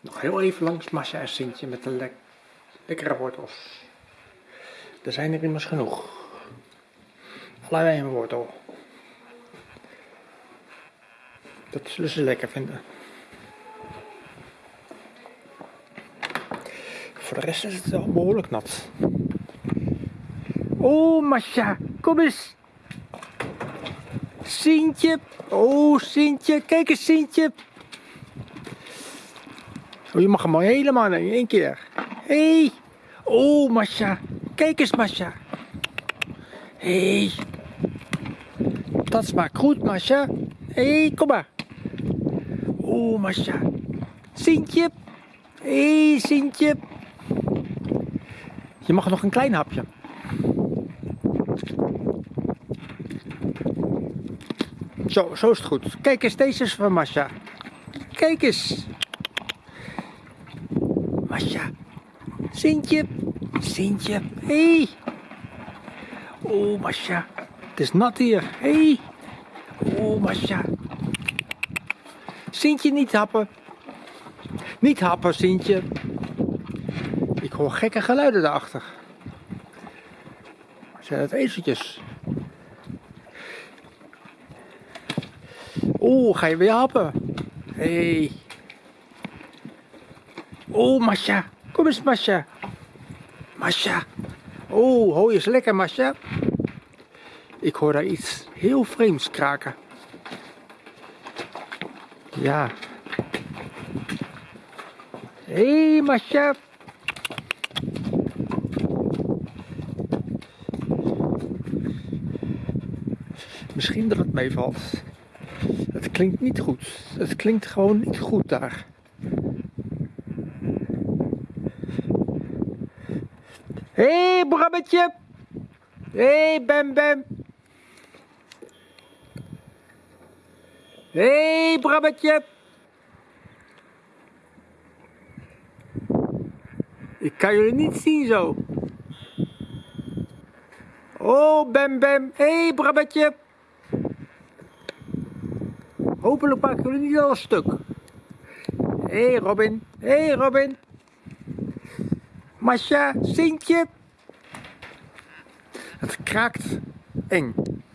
Nog heel even langs Masha en Sintje met de lek lekkere wortels. Er zijn er immers genoeg. Allebei een wortel. Dat zullen ze lekker vinden. Voor de rest is het wel behoorlijk nat. Oh, Masha, kom eens. Sintje. Oh, Sintje. Kijk eens, Sintje. Oh, je mag hem al helemaal in één keer. Hé. Hey. Oh, Masha. Kijk eens, Masha. Hé. Hey. Dat smaakt goed, Masha. Hé, hey, kom maar. Oh, Masha. Sintje. Hé, hey, Sintje. Je mag nog een klein hapje. Zo, zo is het goed. Kijk eens, deze is van Masha. Kijk eens. Masha. Sintje. Sintje. Hé. Hey. Oh, Masha. Het is nat hier. Hé. Hey. Oh, Masha. Sintje, niet happen. Niet happen, Sintje. Ik hoor gekke geluiden daarachter. Zijn het ezeltjes? Oeh, ga je weer happen? Hé. Hey. Oh, Masha. Kom eens, Masha. Masha. Oh, hooi is lekker, Masha. Ik hoor daar iets heel vreemds kraken. Ja. Hé, hey, Masha. Misschien dat het meevalt. Het klinkt niet goed. Het klinkt gewoon niet goed daar. Hé, hey, Brabbetje! Hé, hey, Bem Bem! Hé, hey, Brabbetje! Ik kan jullie niet zien zo. Oh, Bem Bem! Hé, hey, Brabbetje! Hopelijk maken jullie niet al stuk. Hé hey Robin, hé hey Robin. Masha, Sintje. Het kraakt eng.